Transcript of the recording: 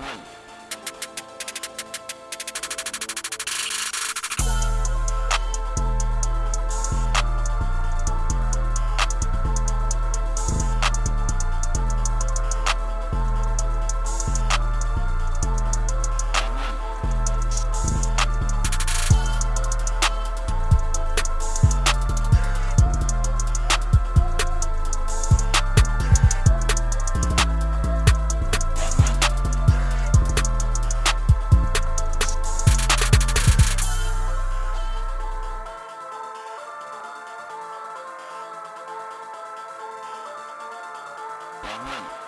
run. Amen.